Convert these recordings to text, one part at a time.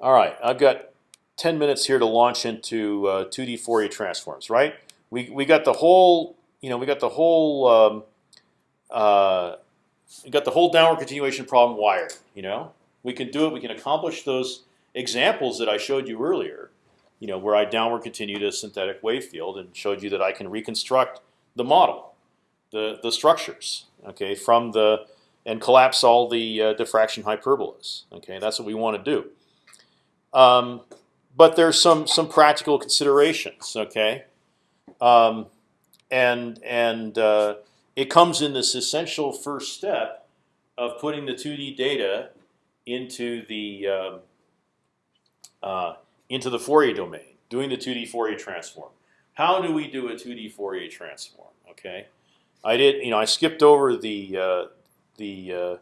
All right, I've got 10 minutes here to launch into uh, 2D Fourier transforms. Right? We we got the whole you know we got the whole um, uh, we got the whole downward continuation problem wired. You know, we can do it. We can accomplish those examples that I showed you earlier. You know, where I downward continued a synthetic wave field and showed you that I can reconstruct the model, the the structures, okay, from the and collapse all the uh, diffraction hyperbolas. Okay, that's what we want to do. Um, but there's some some practical considerations. Okay, um, and and uh, it comes in this essential first step of putting the 2D data into the um, uh, into the Fourier domain, doing the 2D Fourier transform. How do we do a 2D Fourier transform? Okay, I did. You know, I skipped over the uh, the uh,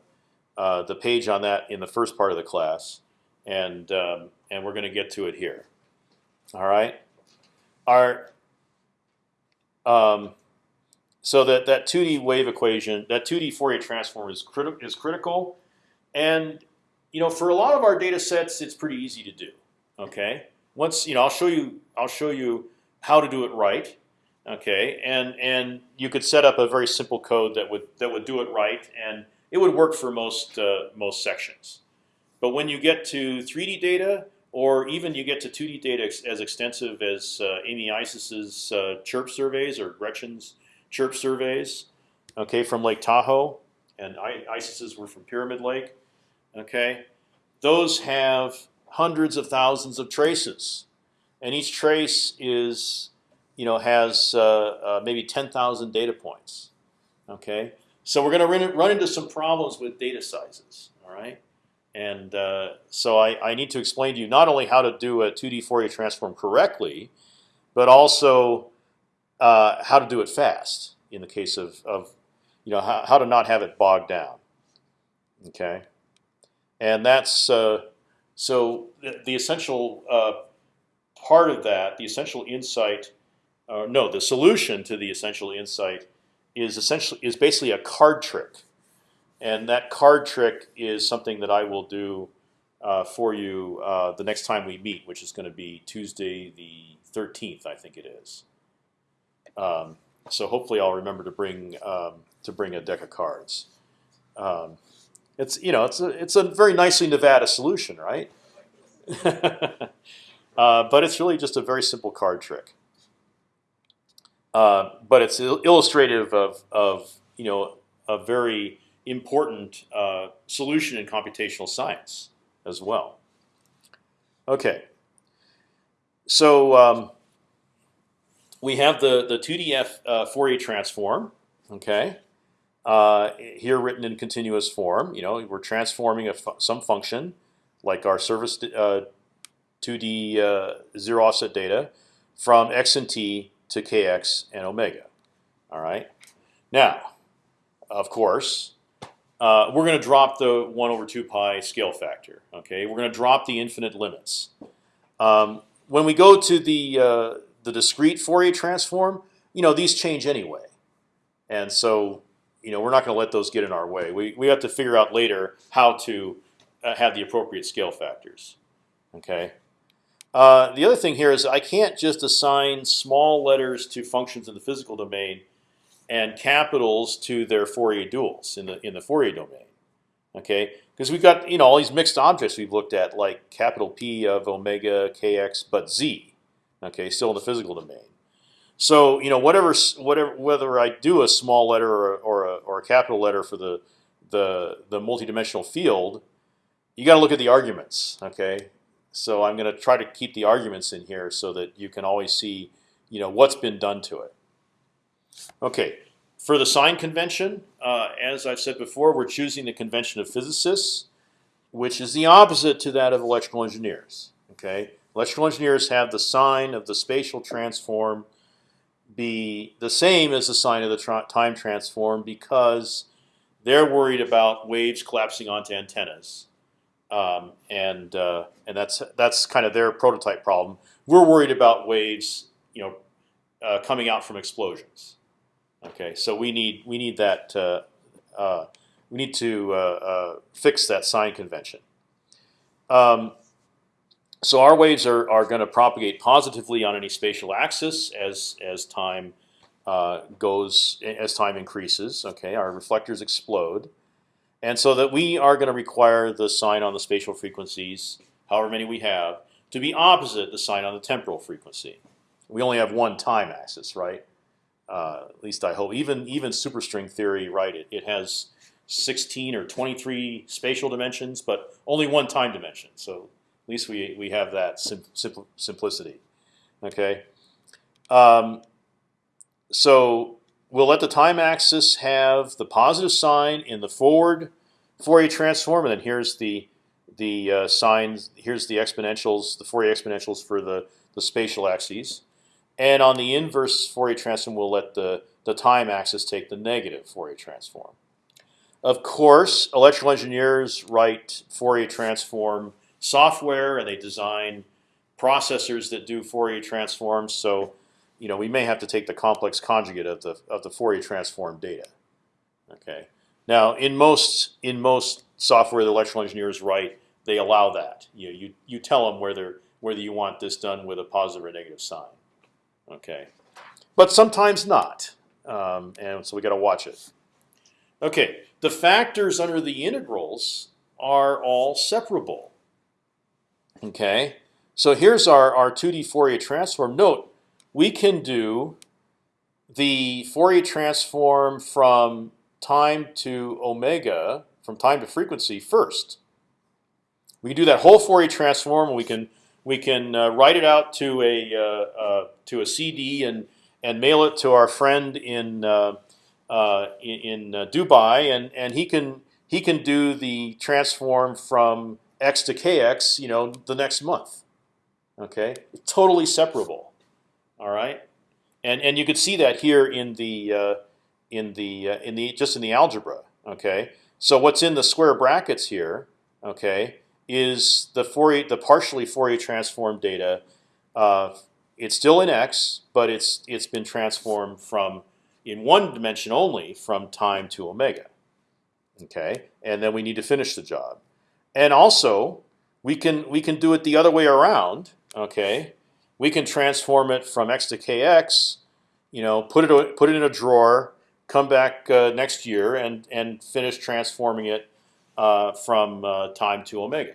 uh, the page on that in the first part of the class, and um, and we're going to get to it here. All right. Our um, so that that 2D wave equation, that 2D Fourier transform is critical is critical, and you know for a lot of our data sets, it's pretty easy to do. Okay. Once you know, I'll show you. I'll show you how to do it right. Okay, and and you could set up a very simple code that would that would do it right, and it would work for most uh, most sections. But when you get to 3D data, or even you get to 2D data ex as extensive as uh, Amy Eisses's uh, chirp surveys or Gretchen's chirp surveys, okay, from Lake Tahoe, and Eisses's were from Pyramid Lake. Okay, those have hundreds of thousands of traces, and each trace is, you know, has uh, uh, maybe 10,000 data points. Okay, so we're going to run into some problems with data sizes. All right. And uh, so I, I, need to explain to you not only how to do a 2D Fourier transform correctly, but also uh, how to do it fast in the case of, of you know how, how to not have it bogged down. Okay, and that's uh, so the, the essential uh, part of that, the essential insight, no, the solution to the essential insight is essentially is basically a card trick and that card trick is something that I will do uh, for you uh, the next time we meet, which is going to be Tuesday the 13th, I think it is. Um, so hopefully I'll remember to bring um, to bring a deck of cards. Um, it's you know it's a it's a very nicely Nevada solution, right? uh, but it's really just a very simple card trick. Uh, but it's illustrative of of you know a very important uh, solution in computational science as well. Okay, so um, we have the the 2DF uh, Fourier transform. Okay, uh, here written in continuous form. You know, we're transforming fu some function like our surface 2D uh, uh, zero offset data from x and t to kx and omega. All right. Now, of course, uh, we're going to drop the one over two pi scale factor. Okay, we're going to drop the infinite limits. Um, when we go to the uh, the discrete Fourier transform, you know these change anyway, and so you know we're not going to let those get in our way. We we have to figure out later how to uh, have the appropriate scale factors. Okay. Uh, the other thing here is I can't just assign small letters to functions in the physical domain and capitals to their Fourier duals in the in the Fourier domain. Okay, because we've got you know all these mixed objects we've looked at, like capital P of omega kx, but z. Okay, still in the physical domain. So you know whatever whatever whether I do a small letter or or a, or a capital letter for the the the multidimensional field, you got to look at the arguments. Okay, so I'm going to try to keep the arguments in here so that you can always see you know what's been done to it. Okay, for the sign convention, uh, as I've said before, we're choosing the convention of physicists, which is the opposite to that of electrical engineers. Okay, electrical engineers have the sign of the spatial transform be the same as the sign of the tra time transform because they're worried about waves collapsing onto antennas, um, and uh, and that's that's kind of their prototype problem. We're worried about waves, you know, uh, coming out from explosions. Okay, so we need we need that uh, uh, we need to uh, uh, fix that sign convention. Um, so our waves are, are going to propagate positively on any spatial axis as as time uh, goes as time increases. Okay, our reflectors explode, and so that we are going to require the sign on the spatial frequencies, however many we have, to be opposite the sign on the temporal frequency. We only have one time axis, right? Uh, at least I hope. Even even superstring theory, right? It, it has 16 or 23 spatial dimensions, but only one time dimension. So at least we we have that sim simpl simplicity. Okay. Um, so we'll let the time axis have the positive sign in the forward Fourier transform, and then here's the the uh, signs. Here's the exponentials, the Fourier exponentials for the the spatial axes. And on the inverse Fourier transform, we'll let the the time axis take the negative Fourier transform. Of course, electrical engineers write Fourier transform software and they design processors that do Fourier transforms. So, you know, we may have to take the complex conjugate of the of the Fourier transform data. Okay. Now, in most in most software the electrical engineers write, they allow that. You know, you you tell them whether whether you want this done with a positive or negative sign. Okay, but sometimes not, um, and so we got to watch it. Okay, the factors under the integrals are all separable. Okay, so here's our, our 2D Fourier transform. Note, we can do the Fourier transform from time to omega, from time to frequency first. We can do that whole Fourier transform. We can we can uh, write it out to a uh, uh, to a CD and and mail it to our friend in uh, uh, in, Dubai, and and he can he can do the transform from x to kx, you know, the next month. Okay, totally separable. All right, and and you could see that here in the in the in the just in the algebra. Okay, so what's in the square brackets here? Okay, is the Fourier the partially Fourier transformed data. Uh, it's still in x, but it's it's been transformed from in one dimension only from time to omega. Okay, and then we need to finish the job. And also, we can we can do it the other way around. Okay, we can transform it from x to kx. You know, put it put it in a drawer, come back uh, next year, and and finish transforming it uh, from uh, time to omega.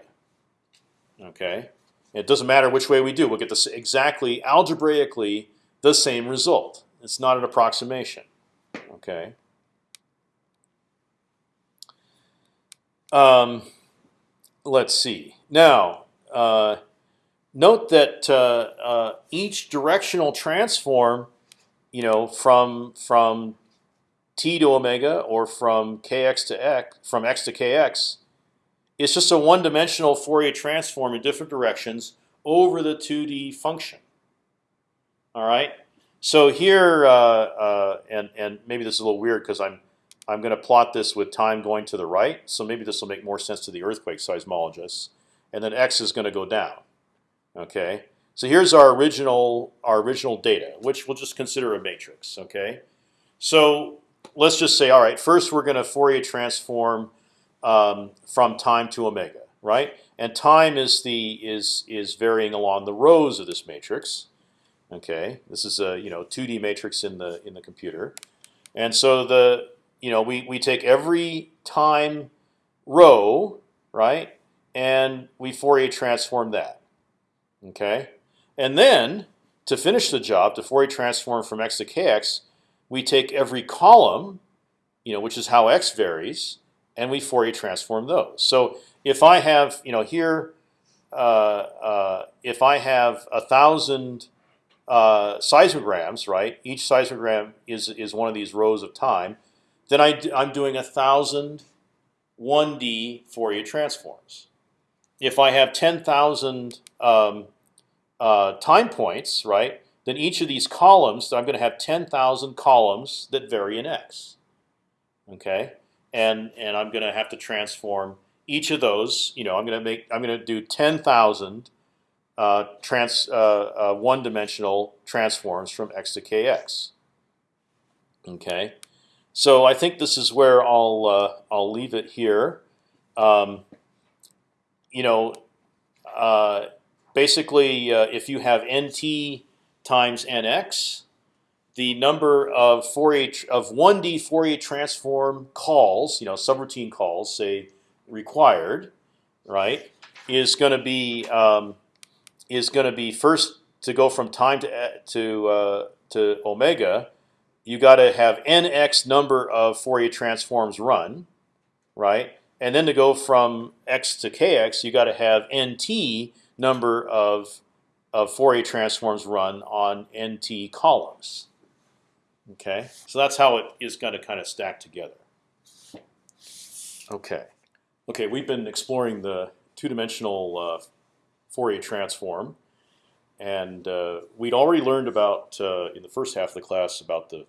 Okay, it doesn't matter which way we do; we'll get this exactly algebraically the same result. It's not an approximation. Okay. Um, let's see. Now, uh, note that uh, uh, each directional transform, you know, from from t to omega or from kx to x, from x to kx, it's just a one-dimensional Fourier transform in different directions over the 2D function. All right. So here, uh, uh, and and maybe this is a little weird because I'm I'm going to plot this with time going to the right. So maybe this will make more sense to the earthquake seismologists. And then x is going to go down. Okay. So here's our original our original data, which we'll just consider a matrix. Okay. So let's just say, all right, first we're going to Fourier transform um, from time to omega, right? And time is the is is varying along the rows of this matrix. Okay, this is a you know 2D matrix in the in the computer, and so the you know we we take every time row right, and we Fourier transform that. Okay, and then to finish the job, to Fourier transform from x to kx, we take every column, you know, which is how x varies, and we Fourier transform those. So if I have you know here, uh, uh, if I have a thousand uh, seismograms, right? Each seismogram is is one of these rows of time. Then I I'm doing a thousand 1D Fourier transforms. If I have 10,000 um, uh, time points, right? Then each of these columns, I'm going to have 10,000 columns that vary in x. Okay, and and I'm going to have to transform each of those. You know, I'm going to make I'm going to do 10,000 uh, trans uh, uh, one-dimensional transforms from x to kx. Okay, so I think this is where I'll uh, I'll leave it here. Um, you know, uh, basically, uh, if you have nt times nx, the number of Fourier of 1D Fourier transform calls, you know, subroutine calls, say required, right, is going to be um, is going to be first to go from time to to uh, to omega. You got to have nx number of Fourier transforms run, right? And then to go from x to kx, you got to have nt number of of Fourier transforms run on nt columns. Okay, so that's how it is going to kind of stack together. Okay, okay, we've been exploring the two-dimensional uh, Fourier transform, and uh, we'd already learned about uh, in the first half of the class about the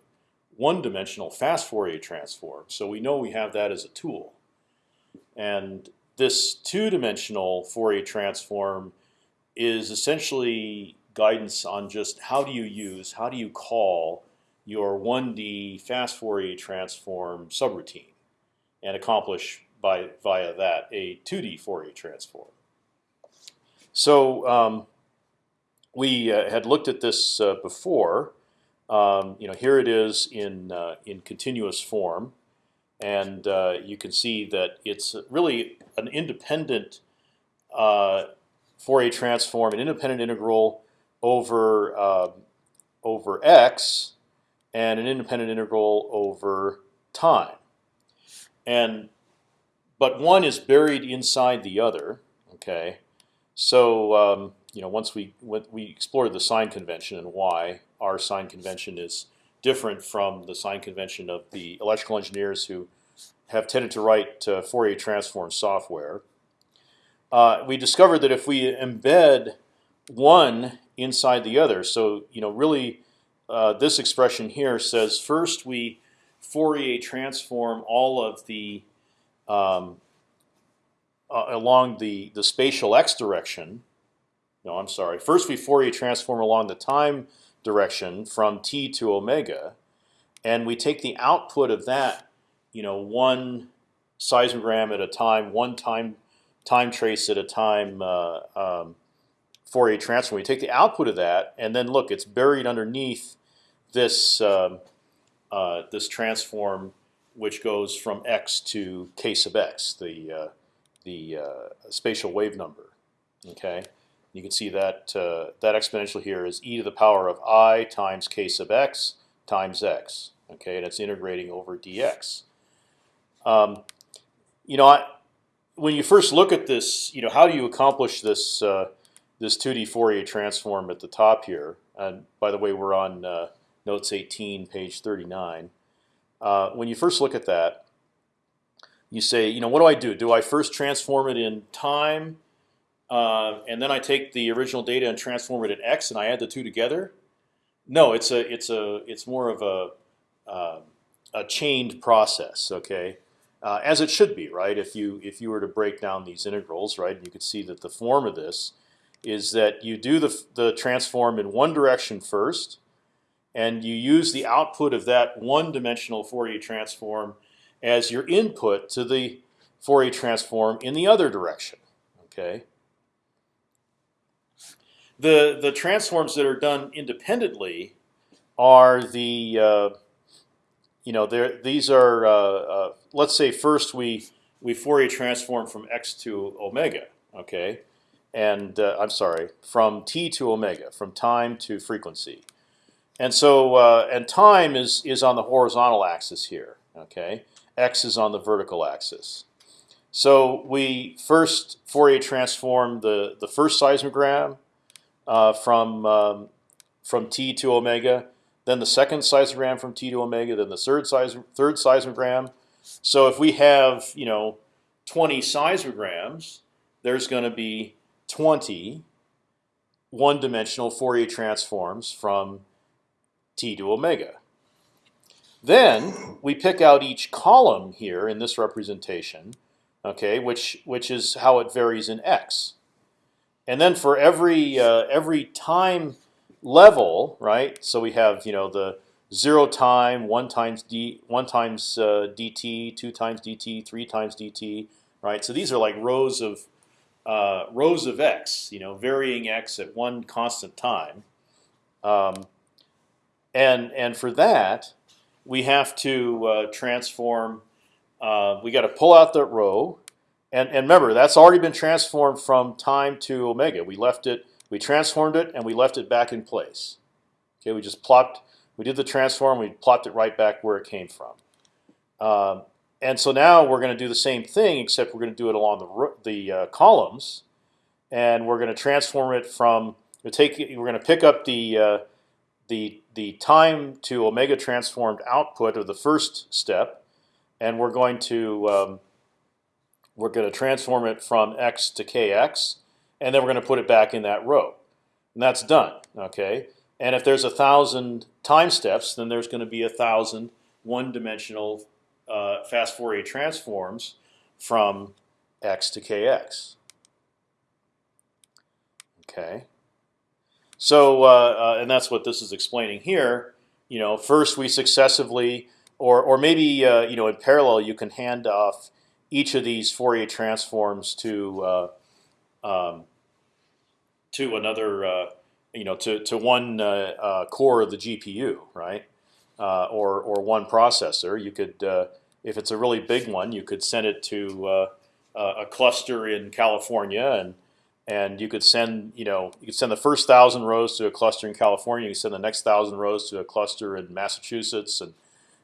one-dimensional fast Fourier transform. So we know we have that as a tool, and this two-dimensional Fourier transform is essentially guidance on just how do you use, how do you call your 1D fast Fourier transform subroutine and accomplish by via that a 2D Fourier transform. So um, we uh, had looked at this uh, before. Um, you know, here it is in uh, in continuous form, and uh, you can see that it's really an independent uh, Fourier transform, an independent integral over um, over x and an independent integral over time. And but one is buried inside the other. Okay, so um, you know once we we explored the sign convention and why our sign convention is different from the sign convention of the electrical engineers who have tended to write uh, Fourier transform software. Uh, we discovered that if we embed one inside the other, so you know really uh, this expression here says first we Fourier transform all of the um, uh, along the the spatial x direction. No, I'm sorry. First we Fourier transform along the time direction from t to omega, and we take the output of that, you know, one seismogram at a time, one time time trace at a time. Uh, um, Fourier transform. We take the output of that, and then look, it's buried underneath this um, uh, this transform, which goes from x to k sub x, the uh, the uh, spatial wave number. Okay, you can see that uh, that exponential here is e to the power of i times k sub x times x. Okay, and it's integrating over dx. Um, you know, I, when you first look at this, you know, how do you accomplish this uh, this 2D Fourier transform at the top here? And by the way, we're on uh, notes 18, page 39. Uh, when you first look at that, you say, you know, what do I do? Do I first transform it in time, uh, and then I take the original data and transform it in x, and I add the two together? No, it's a it's a it's more of a uh, a chained process. Okay, uh, as it should be, right? If you if you were to break down these integrals, right, you could see that the form of this is that you do the the transform in one direction first, and you use the output of that one-dimensional Fourier transform as your input to the Fourier transform in the other direction. Okay. The the transforms that are done independently are the uh, you know there these are uh, uh, let's say first we we Fourier transform from x to omega. Okay. And uh, I'm sorry, from t to omega, from time to frequency. And so, uh, and time is is on the horizontal axis here. Okay, x is on the vertical axis. So we first Fourier transform the the first seismogram uh, from um, from t to omega, then the second seismogram from t to omega, then the third size third seismogram. So if we have you know 20 seismograms, there's going to be 20 one-dimensional Fourier transforms from t to omega. Then we pick out each column here in this representation, okay, which which is how it varies in x. And then for every uh, every time level, right? So we have you know the zero time, one times d, one times uh, dt, two times dt, three times dt, right? So these are like rows of uh, rows of x, you know, varying x at one constant time, um, and and for that we have to uh, transform. Uh, we got to pull out that row, and and remember that's already been transformed from time to omega. We left it, we transformed it, and we left it back in place. Okay, we just plopped, we did the transform, we plopped it right back where it came from. Um, and so now we're going to do the same thing, except we're going to do it along the the uh, columns, and we're going to transform it from we take we're going to pick up the uh, the the time to omega transformed output of the first step, and we're going to um, we're going to transform it from x to kx, and then we're going to put it back in that row, and that's done. Okay, and if there's a thousand time steps, then there's going to be a thousand one-dimensional uh, fast Fourier transforms from x to kx. Okay. So, uh, uh, and that's what this is explaining here. You know, first we successively, or or maybe uh, you know in parallel, you can hand off each of these Fourier transforms to uh, um, to another, uh, you know, to to one uh, core of the GPU, right? or or one processor. You could, if it's a really big one, you could send it to a cluster in California and and you could send you know you could send the first thousand rows to a cluster in California. You send the next thousand rows to a cluster in Massachusetts, and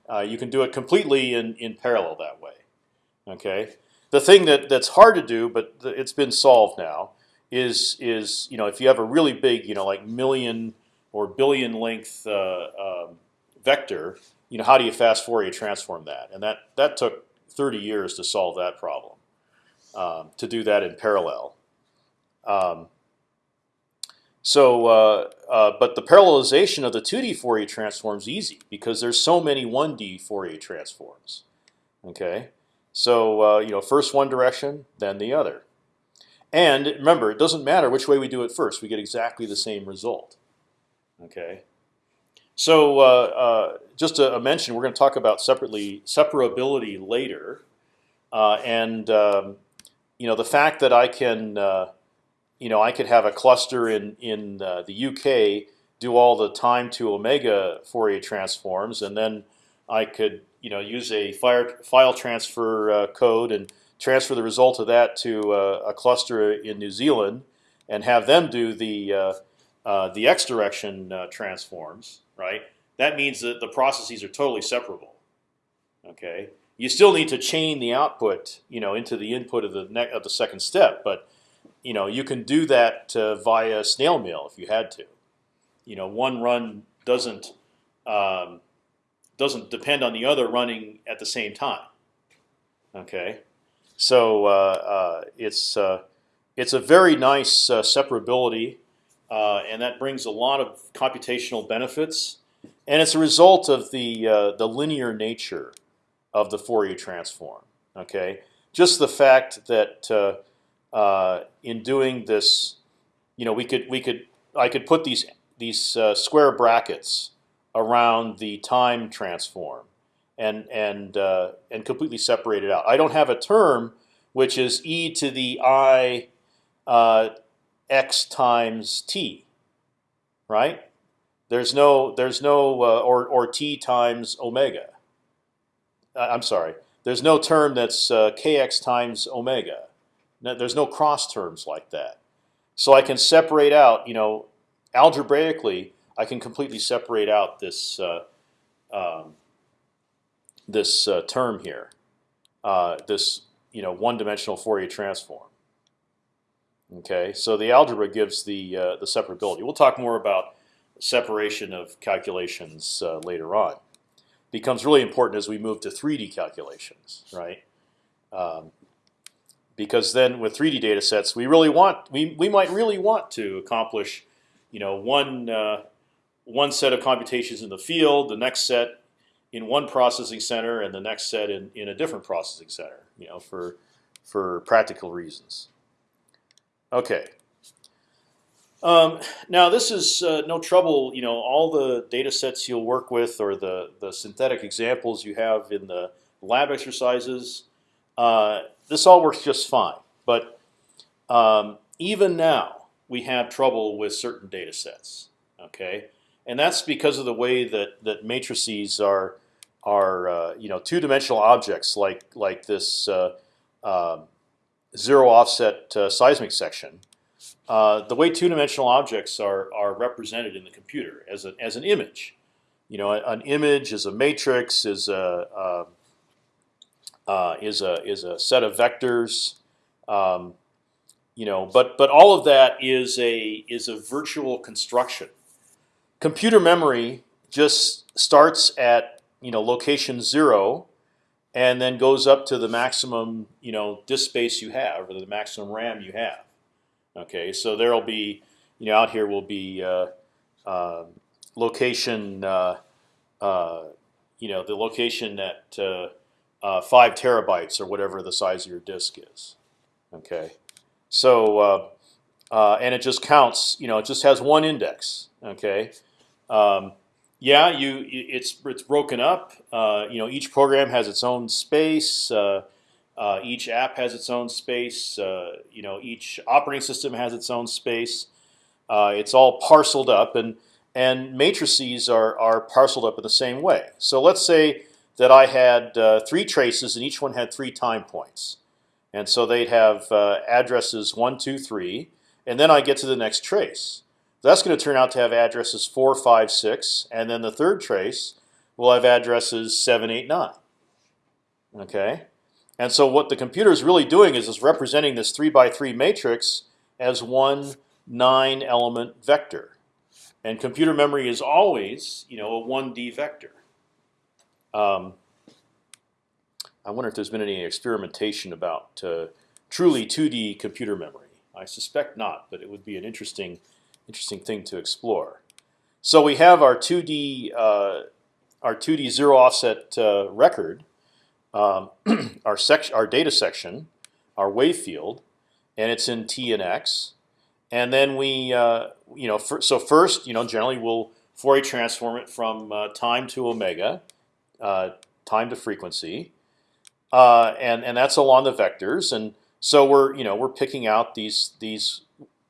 uh, you can do it completely in in parallel that way. Okay. The thing that that's hard to do, but it's been solved now, is is you know if you have a really big you know like million or billion length uh, um, vector, you know how do you fast Fourier transform that? And that that took 30 years to solve that problem. Um, to do that in parallel. Um, so, uh, uh, but the parallelization of the 2D Fourier transform is easy because there's so many 1D Fourier transforms. Okay, so uh, you know, first one direction, then the other. And remember, it doesn't matter which way we do it first; we get exactly the same result. Okay. So uh, uh, just a, a, mention, we're going to talk about separately separability later, uh, and um, you know the fact that I can you know, I could have a cluster in in uh, the UK do all the time to omega Fourier transforms, and then I could you know use a file file transfer uh, code and transfer the result of that to uh, a cluster in New Zealand, and have them do the uh, uh, the x direction transforms. Right. That means that the processes are totally separable. Okay. You still need to chain the output, you know, into the input of the of the second step, but you know you can do that uh, via snail mail if you had to. You know, one run doesn't um, doesn't depend on the other running at the same time. Okay, so uh, uh, it's uh, it's a very nice uh, separability, and that brings a lot of computational benefits, and it's a result of the the linear nature of the Fourier transform. Okay, just the fact that in doing this, you know, we could we could I could put these these uh, square brackets around the time transform and and uh, and completely separate it out. I don't have a term which is e to the i uh, x times t, right? There's no there's no uh, or or t times omega. Uh, I'm sorry. There's no term that's kx times omega. No, there's no cross terms like that. So I can separate out, you know, algebraically, I can completely separate out this uh, um, this uh, term here, uh, this you know one-dimensional Fourier transform. Okay, so the algebra gives the uh, the separability. We'll talk more about separation of calculations uh, later on. Becomes really important as we move to 3D calculations, right? Um, because then with 3D data sets, we really want we we might really want to accomplish, you know, one uh, one set of computations in the field, the next set in one processing center, and the next set in in a different processing center, you know, for for practical reasons. Okay. Um, now this is uh, no trouble. You know, all the data sets you'll work with, or the the synthetic examples you have in the lab exercises. Uh, this all works just fine. But um, even now we have trouble with certain data sets. Okay, and that's because of the way that that matrices are are uh, you know two dimensional objects like like this uh, uh, zero offset uh, seismic section. Uh, the way two dimensional objects are are represented in the computer as a, as an image. You know, an image is a matrix, is a uh, is a is a set of vectors. Um, you know, but but all of that is a is a virtual construction. Computer memory just starts at you know location zero, and then goes up to the maximum you know disk space you have or the maximum RAM you have. Okay, so there'll be you know out here will be uh, uh, location uh, uh you know the location at uh, uh, five terabytes or whatever the size of your disk is. Okay, so and it just counts. You know, it just has one index. Okay. Um, yeah, you it's it's broken up. Uh, you know, each program has its own space. Uh, uh, each app has its own space. Uh, you know, each operating system has its own space. Uh, it's all parceled up, and and matrices are are parceled up in the same way. So let's say that I had uh, three traces, and each one had three time points, and so they'd have addresses one, two, three, and then I get to the next trace. That's going to turn out to have addresses 4, 5, 6, and then the third trace will have addresses 7, 8, 9. Okay, and so what the computer is really doing is is representing this three by three matrix as one nine element vector, and computer memory is always you know a one D vector. Um, I wonder if there's been any experimentation about uh, truly 2D computer memory. I suspect not, but it would be an interesting interesting thing to explore. So we have our 2D uh, our 2D zero offset uh, record, um, our section, our data section, our wave field, and it's in T and X. And then we, uh, you know, so first, you know, generally we'll Fourier transform it from uh, time to omega, uh, time to frequency, uh, and and that's along the vectors. And so we're, you know, we're picking out these these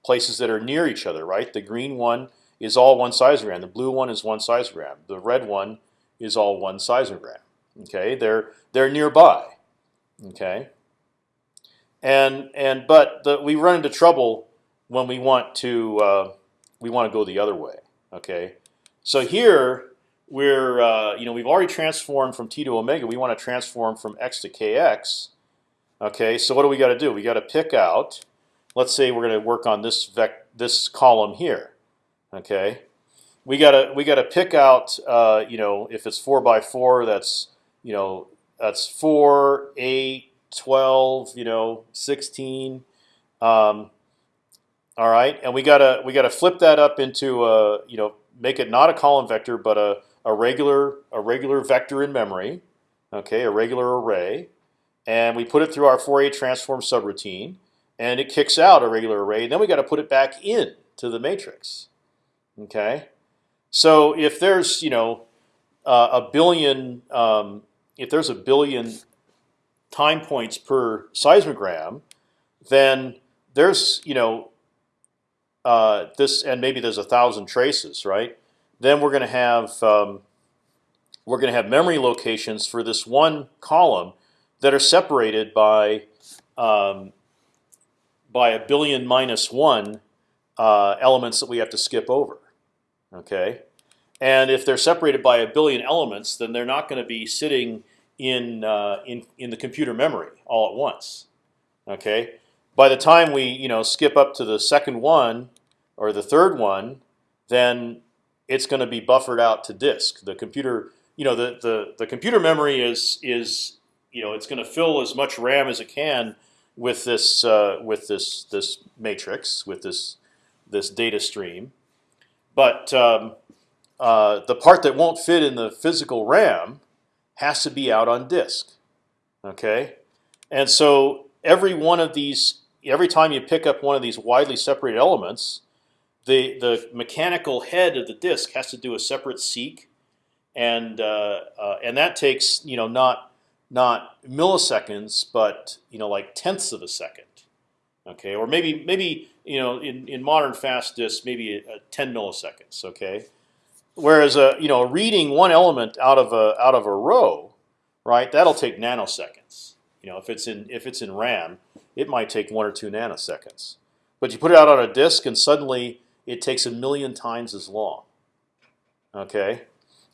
places that are near each other, right? The green one is all one seismogram. The blue one is one seismogram. The red one is all one seismogram. Okay, they're they're nearby. Okay, and and but the, we run into trouble when we want to uh, we want to go the other way. Okay, so here we're uh, you know we've already transformed from t to omega. We want to transform from x to kx. Okay, so what do we got to do? We got to pick out let's say we're going to work on this vec this column here. Okay, we gotta we gotta pick out uh, you know if it's four by four, that's you know that's four, eight, 12, you know, sixteen. Um, all right, and we gotta we gotta flip that up into a you know make it not a column vector but a a regular a regular vector in memory. Okay, a regular array, and we put it through our Fourier transform subroutine and it kicks out a regular array. Then we got to put it back in to the matrix. Okay, so if there's you know uh, a billion, um, if there's a billion time points per seismogram, then there's you know uh, this, and maybe there's a thousand traces, right? Then we're going to have um, we're going to have memory locations for this one column that are separated by um, by a billion minus one uh, elements that we have to skip over. Okay, and if they're separated by a billion elements, then they're not going to be sitting in uh, in in the computer memory all at once. Okay, by the time we you know skip up to the second one or the third one, then it's going to be buffered out to disk. The computer, you know, the the the computer memory is is you know it's going to fill as much RAM as it can with this uh, with this this matrix with this this data stream, but um, uh, the part that won't fit in the physical RAM has to be out on disk. Okay, and so every one of these, every time you pick up one of these widely separated elements, the the mechanical head of the disk has to do a separate seek, and uh, uh and that takes you know not not milliseconds, but you know like tenths of a second. Okay, or maybe maybe you know in, in modern fast disks maybe a, a 10 milliseconds. Okay, whereas a you know reading one element out of a out of a row, right? That'll take nanoseconds. You know if it's in if it's in RAM, it might take one or two nanoseconds. But you put it out on a disk, and suddenly it takes a million times as long. Okay,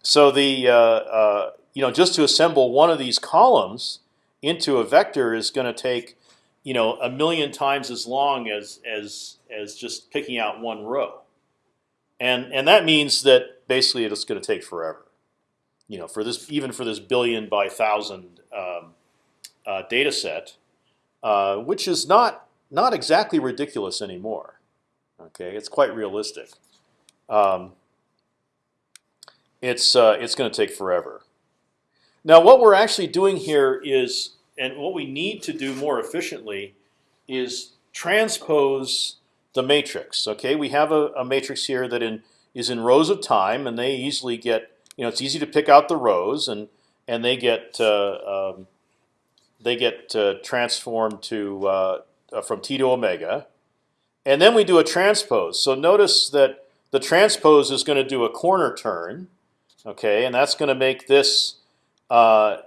so the uh, uh, you know just to assemble one of these columns into a vector is going to take you know a million times as long as as as just picking out one row, and and that means that basically it's going to take forever. You know, for this even for this billion by thousand um, uh, data set, uh, which is not not exactly ridiculous anymore. Okay, it's quite realistic. Um, it's uh, it's going to take forever. Now, what we're actually doing here is and what we need to do more efficiently is transpose the matrix. Okay, we have a, a, matrix here that in is in rows of time, and they easily get you know it's easy to pick out the rows, and and they get uh, um, they get uh, transformed to uh, uh from t to omega, and then we do a transpose. So notice that the transpose is going to do a corner turn, okay, and that's going to make this uh,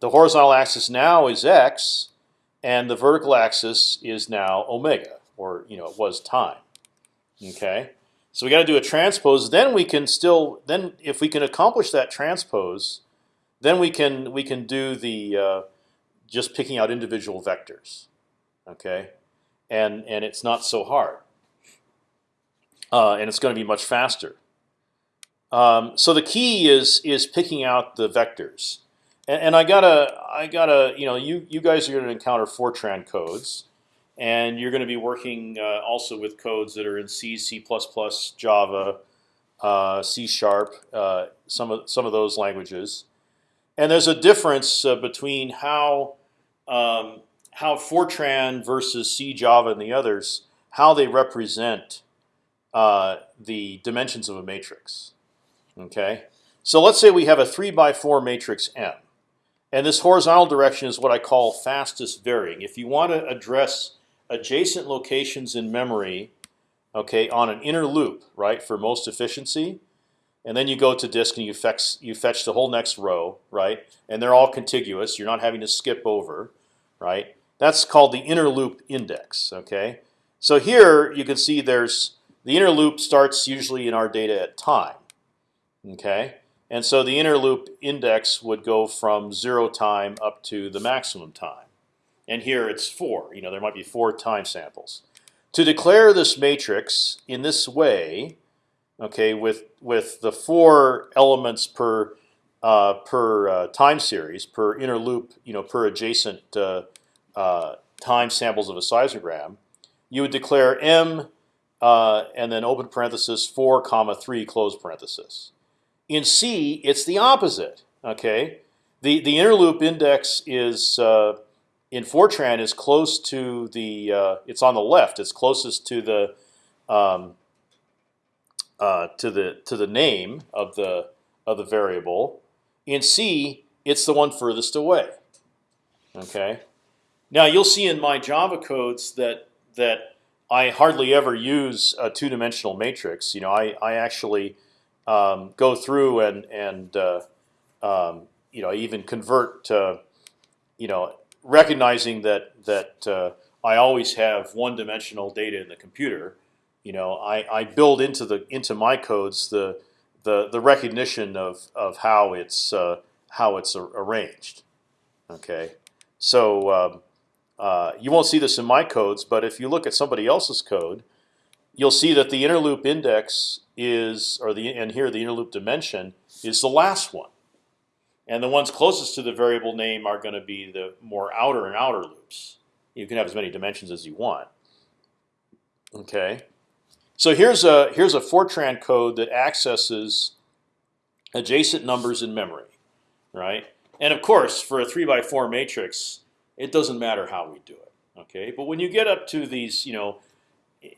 the horizontal axis now is x, and the vertical axis is now omega, or you know it was time. Okay, so we got to do a transpose. Then we can still then if we can accomplish that transpose, then we can we can do the uh, just picking out individual vectors. Okay, and and it's not so hard, uh, and it's going to be much faster. Um, so the key is is picking out the vectors. And, and I gotta, I gotta, you know, you you guys are going to encounter Fortran codes, and you're going to be working uh, also with codes that are in C, C++, Java, uh, C Sharp, uh, some of some of those languages. And there's a difference uh, between how um, how Fortran versus C, Java, and the others how they represent uh, the dimensions of a matrix. Okay, so let's say we have a three by four matrix M. And this horizontal direction is what I call fastest varying. If you want to address adjacent locations in memory, okay, on an inner loop, right, for most efficiency, and then you go to disk and you fetch you fetch the whole next row, right, and they're all contiguous. You're not having to skip over, right. That's called the inner loop index. Okay, so here you can see there's the inner loop starts usually in our data at time. Okay, and so the inner loop index would go from zero time up to the maximum time. And here it's four. You know, there might be four time samples. To declare this matrix in this way, okay, with with the four elements per uh, per uh, time series, per inner loop, you know, per adjacent uh, uh time samples of a seismogram, you would declare m uh, and then open parenthesis four comma three close parenthesis. In C, it's the opposite. Okay, the the inner loop index is uh, in Fortran is close to the uh, it's on the left. It's closest to the um, uh, to the to the name of the of the variable. In C, it's the one furthest away. Okay. Now you'll see in my Java codes that that I hardly ever use a two-dimensional matrix. You know, I I actually um, go through and and uh, um, you know even convert to you know recognizing that that uh, I always have one-dimensional data in the computer. You know, I, I build into the into my codes the the the recognition of of how it's uh, how it's arranged. Okay, so um, uh, you won't see this in my codes, but if you look at somebody else's code, you'll see that the inner loop index is, or the and here the inner loop dimension is the last one, and the ones closest to the variable name are going to be the more outer and outer loops. You can have as many dimensions as you want. Okay, so here's a here's a Fortran code that accesses adjacent numbers in memory, right? And of course, for a three by four matrix, it doesn't matter how we do it. Okay, but when you get up to these, you know,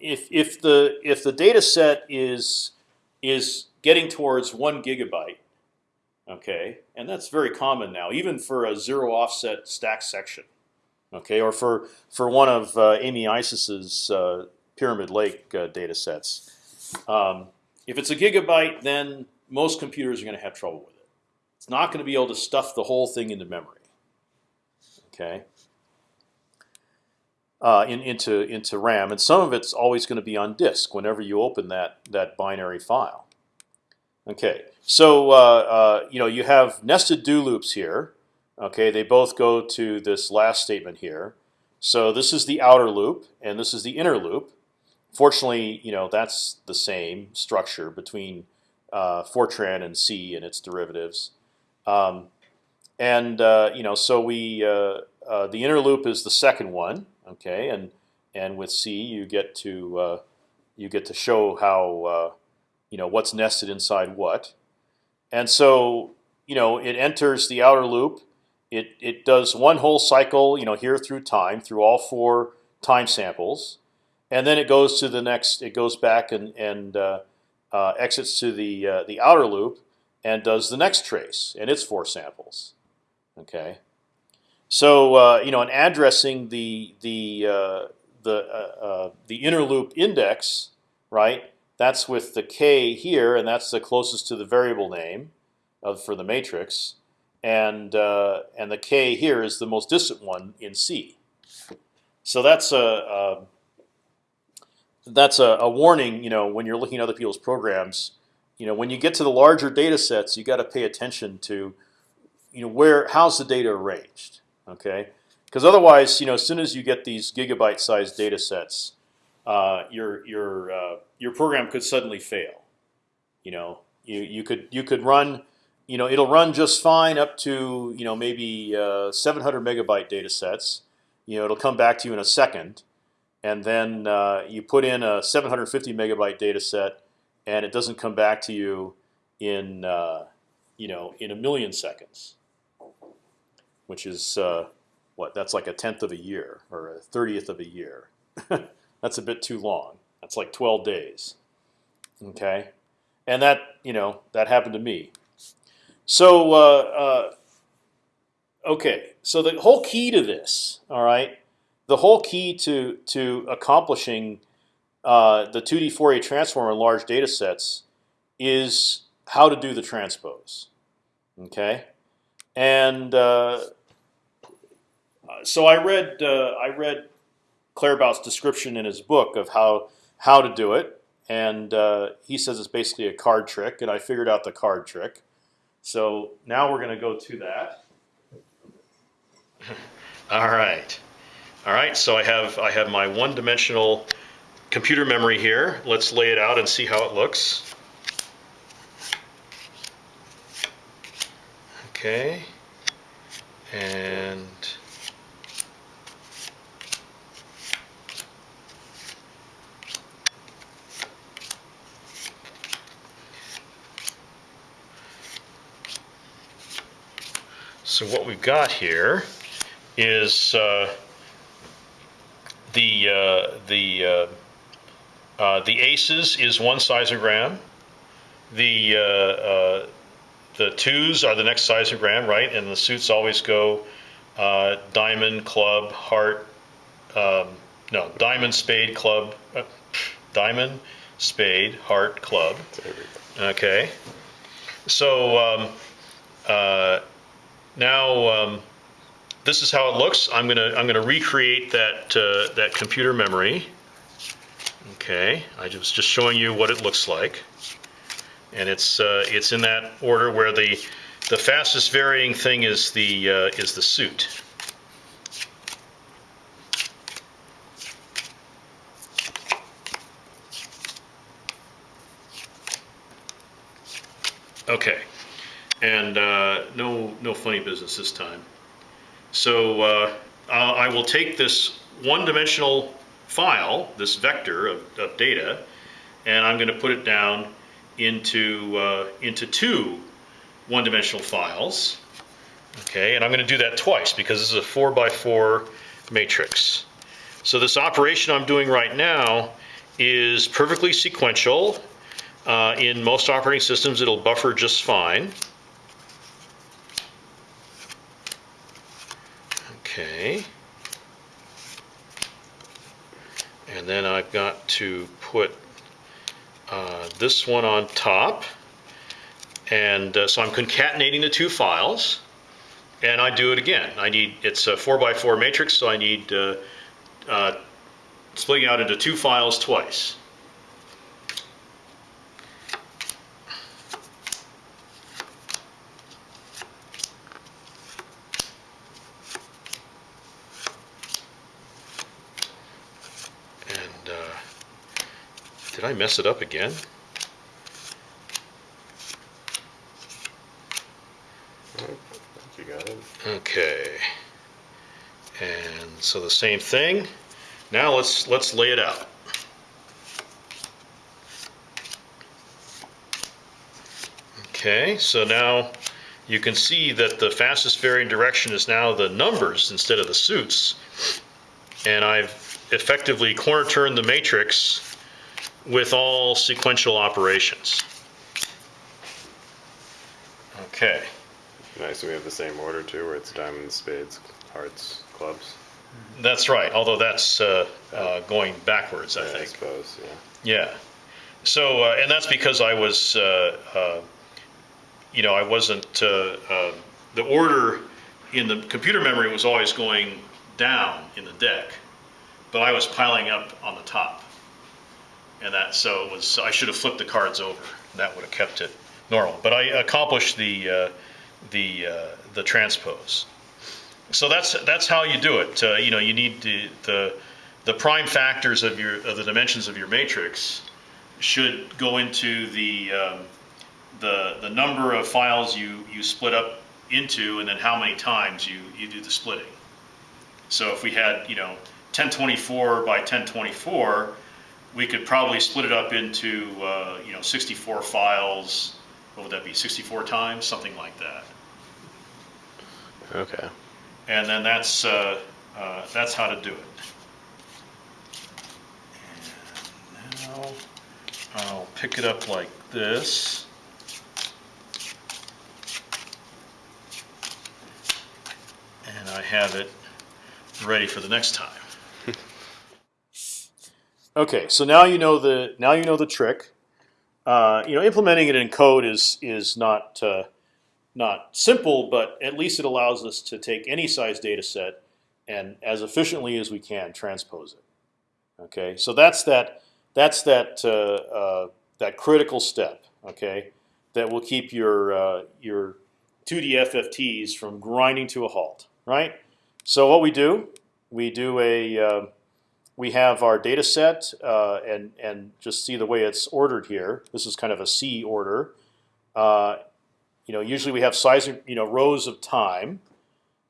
if if the if the data set is is getting towards one gigabyte, okay, and that's very common now, even for a zero offset stack section, Okay, or for for one of uh, Amy Eisses's uh, Pyramid Lake uh, data sets. Um, if it's a gigabyte, then most computers are going to have trouble with it. It's not going to be able to stuff the whole thing into memory. Okay. Uh, in, into into RAM, and some of it's always going to be on disk whenever you open that that binary file. Okay, so uh, uh, you know you have nested do loops here. Okay, they both go to this last statement here. So this is the outer loop, and this is the inner loop. Fortunately, you know that's the same structure between uh, Fortran and C and its derivatives. Um, and uh, you know, so we uh, the inner loop is the second one, okay, and and with C you get to uh, you get to show how uh, you know what's nested inside what, and so you know it enters the outer loop. It it does one whole cycle, you know, here through time through all four time samples, and then it goes to the next. It goes back and and uh, uh, exits to the uh, the outer loop and does the next trace and its four samples. Okay, so uh, you know, in addressing the the uh, the uh, uh, the inner loop index, right? That's with the k here, and that's the closest to the variable name of for the matrix, and and the k here is the most distant one in C. So that's a, a that's a, a, warning. You know, when you're looking at other people's programs, you know, when you get to the larger data sets, you got to pay attention to, you know, where how's the data arranged. Okay, because otherwise, you know, as soon as you get these gigabyte-sized data sets, uh, your your uh, your program could suddenly fail. You know, you you could you could run, you know, it'll run just fine up to you know maybe uh, 700 megabyte data sets. You know, it'll come back to you in a second and then uh, you put in a 750 megabyte data set, and it doesn't come back to you in uh, you know in a million seconds, which is uh, what that's like a tenth of a year or a thirtieth of a year. that's a bit too long. That's like 12 days. Okay, and that you know that happened to me. So uh, uh, okay, so the whole key to this, all right the whole key to to accomplishing uh, the 2D Fourier transform in large data sets is how to do the transpose. Okay, and uh, so I read uh, I read Claerbout's description in his book of how how to do it, and uh, he says it's basically a card trick, and I figured out the card trick. So now we're going to go to that. All right. All right, so I have I have my one-dimensional computer memory here. Let's lay it out and see how it looks. Okay, and so what we've got here is uh, the uh, the uh, uh, the aces is one seismogram. The uh, uh, the twos are the next seismogram, right? And the suits always go uh, diamond, club, heart. Um, no, diamond, spade, club, diamond, spade, heart, club. Okay. So um, now. Um, this is how it looks. I'm gonna I'm gonna recreate that uh, that computer memory. Okay, I was just showing you what it looks like, and it's uh, it's in that order where the the fastest varying thing is the uh, is the suit. Okay, and uh, no no funny business this time. So uh, I will take this one-dimensional file, this vector of, of, data, and I'm going to put it down into, uh, into two one-dimensional files. Okay, and I'm going to do that twice because this is a 4 by 4 matrix. So this operation I'm doing right now is perfectly sequential. Uh, in most operating systems, it'll buffer just fine. Okay. And then I've got to put uh, this one on top. And uh, so I'm concatenating the two files. And I do it again. I need, it's a four by four matrix, so I need uh, uh, splitting out into two files twice. And uh, did I mess it up again? I think you got it. Okay. And so the same thing. Now let's let's lay it out. Okay, so now you can see that the fastest varying direction is now the numbers instead of the suits. And I've effectively corner turned the matrix with all sequential operations. Okay. Nice. We have the same order too, where it's diamonds, spades, hearts, clubs. That's right, although that's uh, uh, going backwards, I Yeah, I think. suppose. Yeah. Yeah. So, uh, and that's because I was, uh, uh, you know, I wasn't, uh, uh, the order in the computer memory was always going down in the deck, but I was piling up on the top. And that, so it was, I should have flipped the cards over. That would have kept it normal. But I accomplished the, uh, the, uh, the transpose. So that's that's how you do it. Uh, you know, you need to, the the prime factors of your of the dimensions of your matrix should go into the um, the the number of files you you split up into, and then how many times you you do the splitting. So if we had you know 1024 by 1024, we could probably split it up into uh, you know 64 files. What would that be? 64 times, something like that. Okay. And then that's, uh, uh, that's how to do it. And now I'll pick it up like this. And I have it ready for the next time. Okay, so now you know the now you know the trick. Uh, you know, implementing it in code is is not uh, not simple, but at least it allows us to take any size data set and as efficiently as we can transpose it. Okay, so that's that that's that uh, uh, that critical step. Okay, that will keep your uh, your 2D FFTs from grinding to a halt. Right. So what we do, we do a uh, we have our data set uh, and and just see the way it's ordered here. This is kind of a C order. Uh, you know, usually we have size, you know, rows of time,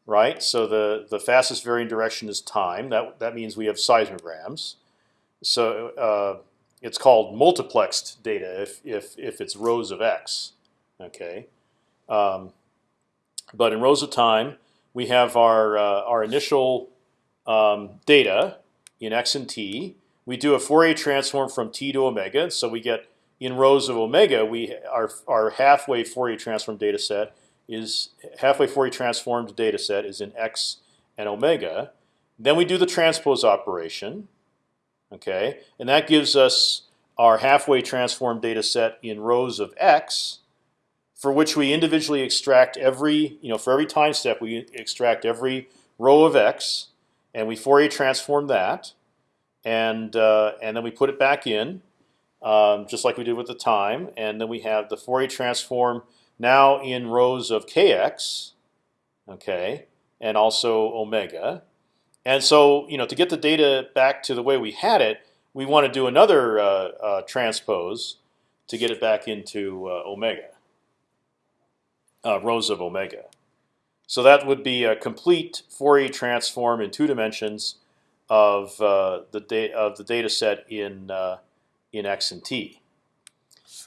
right? So the the fastest varying direction is time. That that means we have seismograms. So uh, it's called multiplexed data if if if it's rows of x. Okay, um, but in rows of time we have our uh, our initial um, data in x and t. We do a Fourier transform from t to omega, so we get in rows of omega, we our our halfway Fourier transform data set is halfway Fourier transformed data set is in x and omega. Then we do the transpose operation, okay, and that gives us our halfway transformed data set in rows of x, for which we individually extract every you know for every time step we extract every row of x, and we Fourier transform that, and uh, and then we put it back in um, just like we did with the time. And then we have the Fourier transform now in rows of kx, okay, and also omega. And so, you know, to get the data back to the way we had it, we want to do another uh, uh, transpose to get it back into uh, omega, uh, rows of omega. So that would be a complete Fourier transform in two dimensions of uh, the data of the data set in uh, in x and t.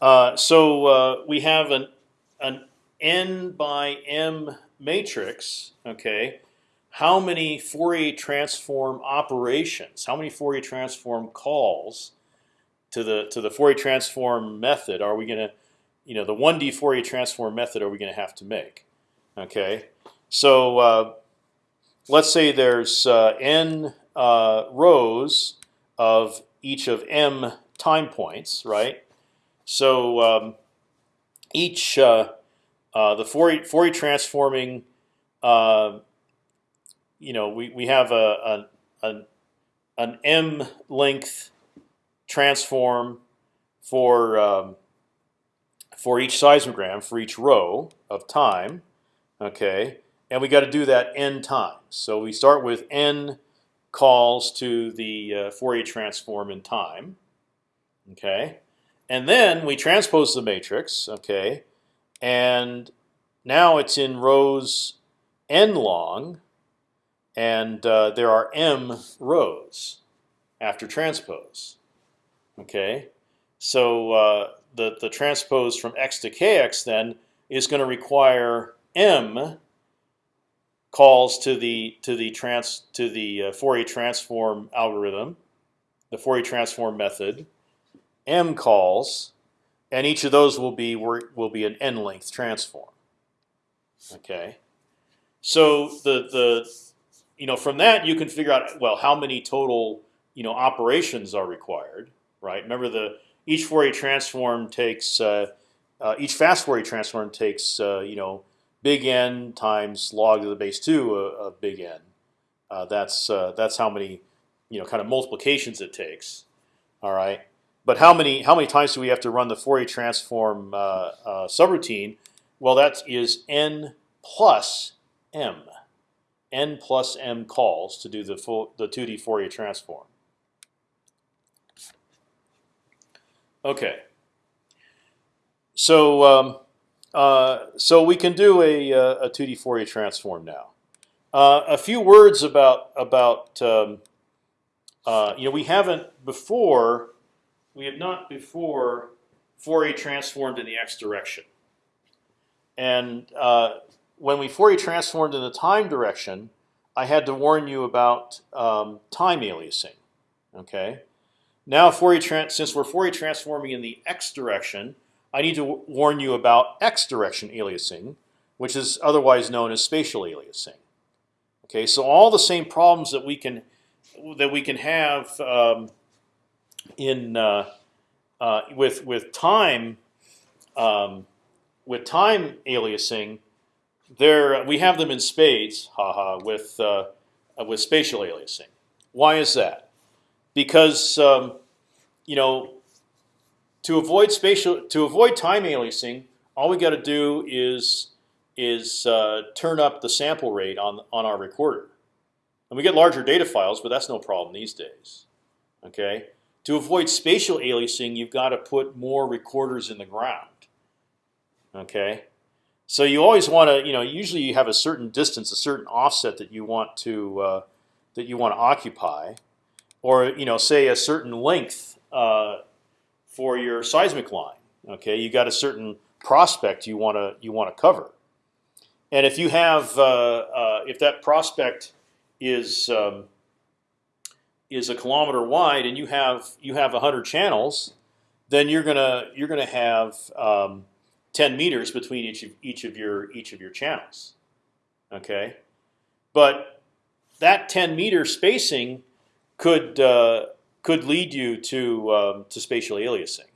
Uh, so uh, we have an an n by m matrix. Okay, how many Fourier transform operations? How many Fourier transform calls to the to the Fourier transform method are we going to, you know, the one D Fourier transform method are we going to have to make? Okay, so uh, let's say there's uh, n uh, rows of each of m time points, right? So um, each uh, uh, the Fourier, Fourier transforming, you know, we we have a, a an an m length transform for um, for each seismogram for each row of time, okay, and we got to do that n times. So we start with n calls to the uh, Fourier transform in time, okay, and then we transpose the matrix, okay, and now it's in rows n long, and uh, there are m rows after transpose. Okay, so uh, the the transpose from x to kx then is going to require m calls to the to the trans to the uh, Fourier transform algorithm, the Fourier transform method, m calls, and each of those will be will be an n length transform. Okay, so the the you know from that you can figure out well how many total you know operations are required, right? Remember the each Fourier transform takes uh, uh, each fast Fourier transform takes uh, you know big N times log to the base two of big N. Uh, that's uh, that's how many you know kind of multiplications it takes. All right, but how many how many times do we have to run the Fourier transform uh, subroutine? Well, that is n plus m, n plus m calls to do the full the 2D Fourier transform. Okay. So um, uh, so we can do a, uh, a 2D Fourier transform now. Uh, a few words about about um, uh, you know we haven't before we have not before Fourier transformed in the x direction, and uh, when we Fourier transformed in the time direction, I had to warn you about um, time aliasing. Okay, now Fourier since we're Fourier transforming in the x direction, I need to warn you about x direction aliasing, which is otherwise known as spatial aliasing. Okay, so all the same problems that we can that we can have um, in uh, uh, with with time um, with time aliasing, there we have them in spades, haha, with uh, with spatial aliasing. Why is that? Because um, you know to avoid spatial to avoid time aliasing, all we got to do is is uh, turn up the sample rate on on our recorder, and we get larger data files, but that's no problem these days. Okay. To avoid spatial aliasing, you've got to put more recorders in the ground. Okay. So you always want to, you know, usually you have a certain distance, a certain offset that you want to uh, that you want to occupy, or you know, say a certain length uh, for your seismic line. Okay, you got a certain prospect you want to you want to cover, and if you have uh, uh, if that prospect is um, is a kilometer wide and you have you have hundred channels, then you're gonna you're gonna have um, ten meters between each of each of your each of your channels. Okay, but that ten meter spacing could uh, could lead you to um, to spatial aliasing.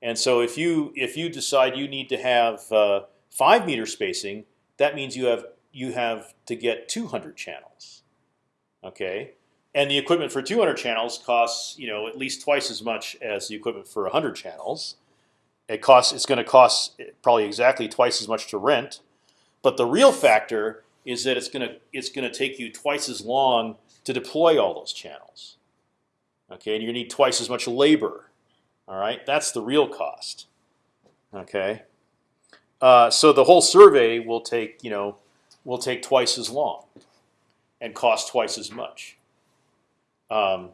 And so if you if you decide you need to have uh, five meter spacing, that means you have you have to get 200 channels. Okay, and the equipment for 200 channels costs you know at least twice as much as the equipment for 100 channels. It costs it's going to cost probably exactly twice as much to rent, but the real factor is that it's going to it's going to take you twice as long to deploy all those channels. Okay, and you need twice as much labor. All right, that's the real cost. Okay, uh, so the whole survey will take you know will take twice as long and cost twice as much. Um,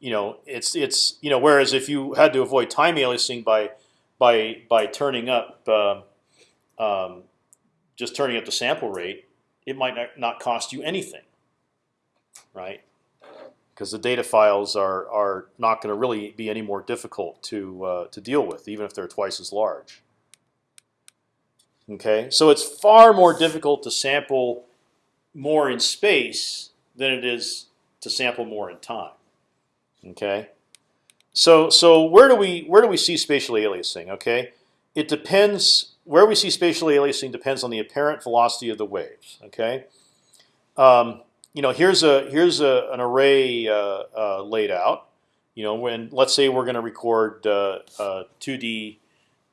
you know, it's it's you know whereas if you had to avoid time aliasing by by by turning up uh, um, just turning up the sample rate, it might not cost you anything, right? Because the data files are are not going to really be any more difficult to uh, to deal with, even if they're twice as large. Okay, so it's far more difficult to sample more in space than it is to sample more in time. Okay, so so where do we where do we see spatial aliasing? Okay, it depends where we see spatial aliasing depends on the apparent velocity of the waves. Okay, um, you know here's a here's a, an array uh, uh, laid out. You know when let's say we're going to record uh, uh, 2D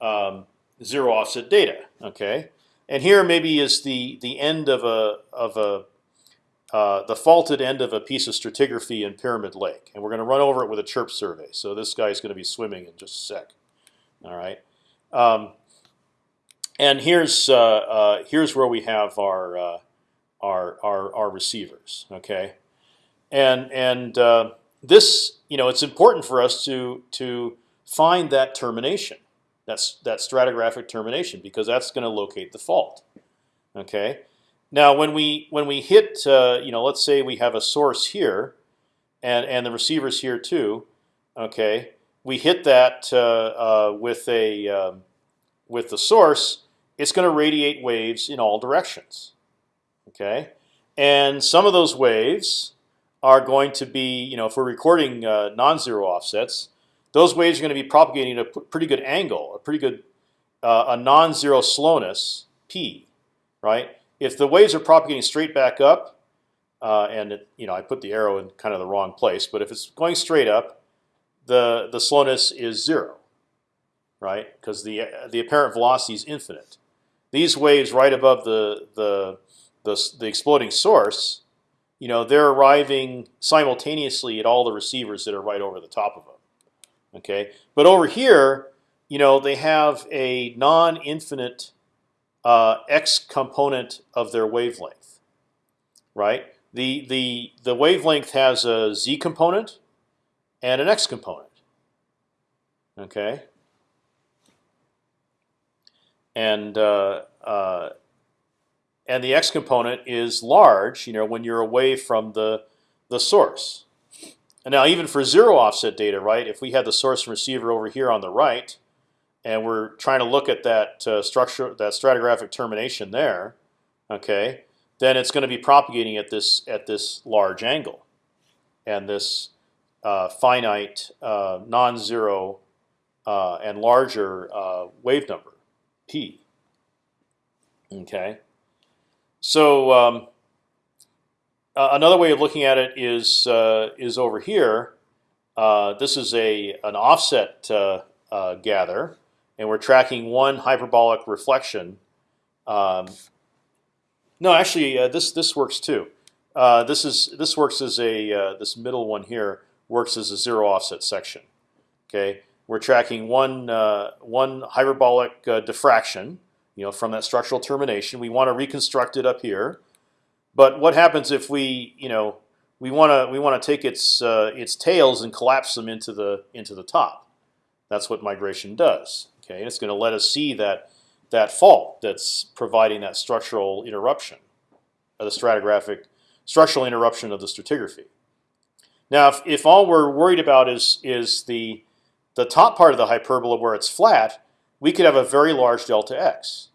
um, zero offset data. Okay, and here maybe is the the end of a of a uh, the faulted end of a piece of stratigraphy in Pyramid Lake, and we're going to run over it with a chirp survey. So this guy's going to be swimming in just a sec. All right, um, and here's uh, uh, here's where we have our our, our our receivers. Okay, and and uh, this you know it's important for us to to find that termination. That's that stratigraphic termination because that's going to locate the fault. Okay. Now, when we when we hit, uh, you know, let's say we have a source here, and and the receiver's here too. Okay, we hit that uh, uh, with a um, with the source. It's going to radiate waves in all directions. Okay, and some of those waves are going to be, you know, if we're recording uh, non-zero offsets, those waves are going to be propagating at a pretty good angle, a pretty good uh, a non-zero slowness p, right? if the waves are propagating straight back up, uh, and it, you know I put the arrow in kind of the wrong place, but if it's going straight up, the the slowness is zero, right? Because the the apparent velocity is infinite. These waves right above the the the, the exploding source, you know, they're arriving simultaneously at all the receivers that are right over the top of them. Okay, but over here, you know, they have a non-infinite uh, x component of their wavelength, right? The the the wavelength has a z component and an x component. Okay. And uh, uh, and the x component is large, you know, when you're away from the the source. And now, even for zero offset data, right? If we had the source and receiver over here on the right, and we're trying to look at that uh, structure, that stratigraphic termination there, okay, then it's going to be propagating at this at this large angle, and this uh, finite uh, non-zero uh, and larger uh, wave number, p. Okay, so um, another way of looking at it is uh, is over here. this is a an offset gather and we're tracking one hyperbolic reflection. Um, no, actually, uh, this this works too. Uh, this is this works as a uh, this middle one here works as a zero offset section. Okay, we're tracking one uh, one hyperbolic uh, diffraction, you know, from that structural termination. We want to reconstruct it up here, but what happens if we, you know, we want to we want to take its uh, its tails and collapse them into the into the top? That's what migration does. Okay, and it's going to let us see that that fault that's providing that structural interruption, of the stratigraphic structural interruption of the stratigraphy. Now, if, if all we're worried about is is the the top part of the hyperbola where it's flat, we could have a very large delta x.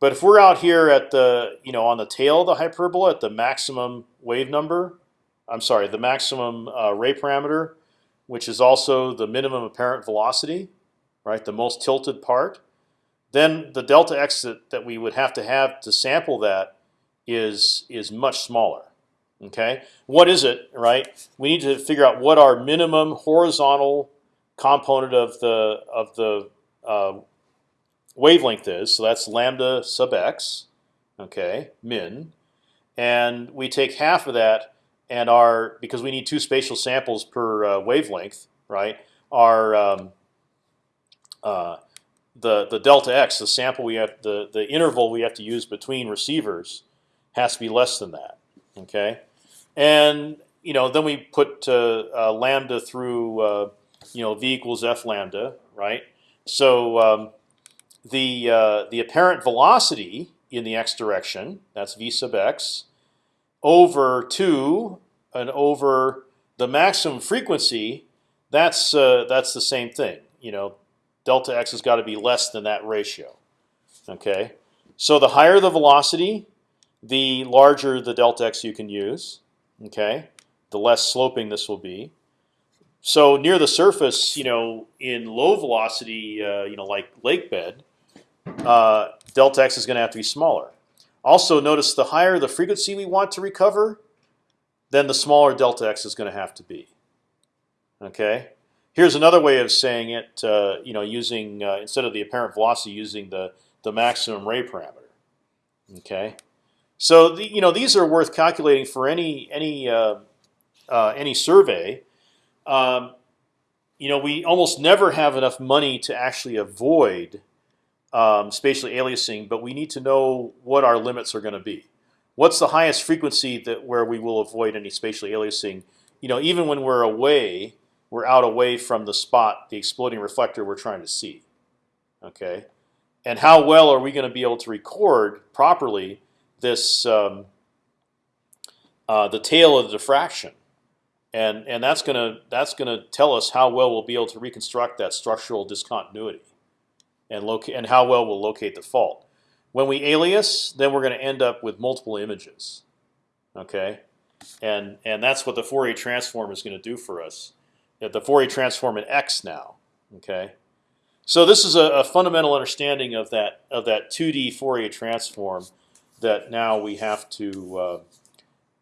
But if we're out here at the you know on the tail of the hyperbola at the maximum wave number, I'm sorry, the maximum uh, ray parameter, which is also the minimum apparent velocity, right? The most tilted part. Then the delta x that, that we would have to have to sample that is is much smaller. Okay, what is it? Right, we need to figure out what our minimum horizontal component of the of the uh, wavelength is. So that's lambda sub x. Okay, min, and we take half of that, and our because we need two spatial samples per uh, wavelength, right? Our um, uh, the the delta x, the sample we have, the the interval we have to use between receivers, has to be less than that. Okay, and you know then we put uh, uh, lambda through uh, you know v equals f lambda, right? So um, the uh, the apparent velocity in the x direction, that's v sub x, over two and over the maximum frequency, that's uh, that's the same thing. You know, delta x has got to be less than that ratio. Okay, so the higher the velocity, the larger the delta x you can use. Okay, the less sloping this will be. so near the surface, you know, in low velocity, uh, you know, like lake bed, uh, delta x is going to have to be smaller. Also, notice the higher the frequency we want to recover, then the smaller delta x is going to have to be. Okay. Here's another way of saying it. Uh, you know, using uh, instead of the apparent velocity, using the the maximum ray parameter. Okay. So the, you know these are worth calculating for any any uh, uh, any survey. Um, you know, we almost never have enough money to actually avoid um, spatially aliasing, but we need to know what our limits are going to be. What's the highest frequency that where we will avoid any spatially aliasing? You know, even when we're away, we're out away from the spot, the exploding reflector we're trying to see. Okay, and how well are we going to be able to record properly this um, uh, the tail of the diffraction? and and that's gonna that's gonna tell us how well we'll be able to reconstruct that structural discontinuity, and locate and how well we'll locate the fault. When we alias, then we're going to end up with multiple images. Okay, and and that's what the Fourier transform is going to do for us. The Fourier transform in X now. Okay, so this is a, a fundamental understanding of that of that 2D Fourier transform that now we have to. Uh,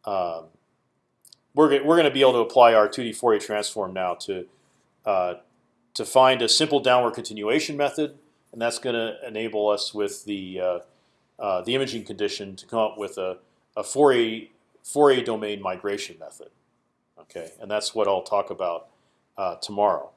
um, we're we're going to be able to apply our 2D Fourier transform now to uh, to find a simple downward continuation method, and that's going to enable us with the uh, uh, the imaging condition to come up with a, a Fourier Fourier domain migration method. Okay, and that's what I'll talk about uh, tomorrow.